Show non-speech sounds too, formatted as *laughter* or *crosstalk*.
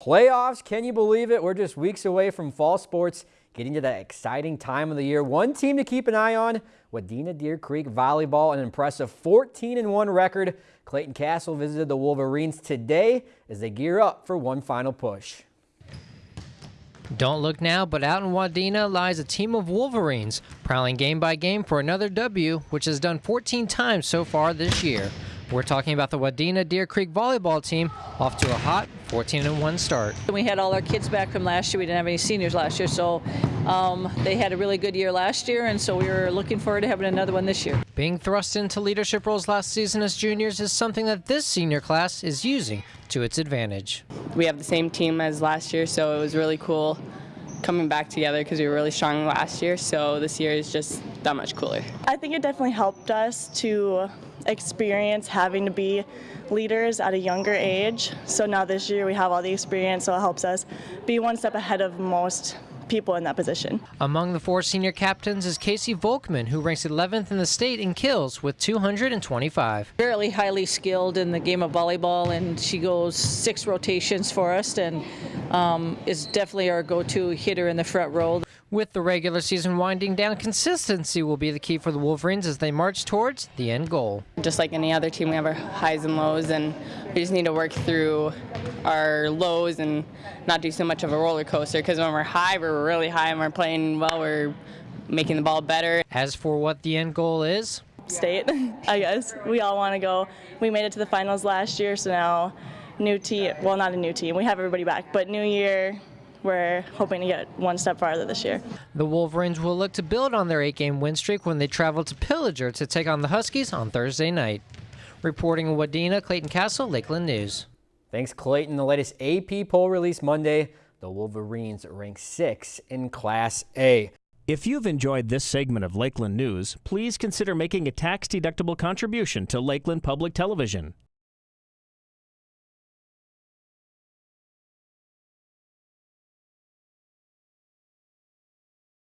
Playoffs, can you believe it? We're just weeks away from fall sports, getting to that exciting time of the year. One team to keep an eye on, Wadena Deer Creek Volleyball, an impressive 14-1 record. Clayton Castle visited the Wolverines today as they gear up for one final push. Don't look now, but out in Wadena lies a team of Wolverines, prowling game by game for another W, which has done 14 times so far this year. We're talking about the Wadena Deer Creek volleyball team off to a hot 14-1 start. We had all our kids back from last year. We didn't have any seniors last year, so um, they had a really good year last year, and so we were looking forward to having another one this year. Being thrust into leadership roles last season as juniors is something that this senior class is using to its advantage. We have the same team as last year, so it was really cool coming back together because we were really strong last year, so this year is just that much cooler. I think it definitely helped us to experience having to be leaders at a younger age. So now this year we have all the experience, so it helps us be one step ahead of most people in that position. Among the four senior captains is Casey Volkman, who ranks 11th in the state in kills with 225. Fairly highly skilled in the game of volleyball, and she goes six rotations for us and um, is definitely our go-to hitter in the front row. With the regular season winding down, consistency will be the key for the Wolverines as they march towards the end goal. Just like any other team, we have our highs and lows, and we just need to work through our lows and not do so much of a roller coaster because when we're high, we're really high and we're playing well, we're making the ball better. As for what the end goal is, state, *laughs* I guess. We all want to go. We made it to the finals last year, so now new team, well, not a new team, we have everybody back, but new year, we're hoping to get one step farther this year. The Wolverines will look to build on their eight-game win streak when they travel to Pillager to take on the Huskies on Thursday night. Reporting in Wadena, Clayton Castle, Lakeland News. Thanks, Clayton. The latest AP poll released Monday. The Wolverines rank six in Class A. If you've enjoyed this segment of Lakeland News, please consider making a tax-deductible contribution to Lakeland Public Television.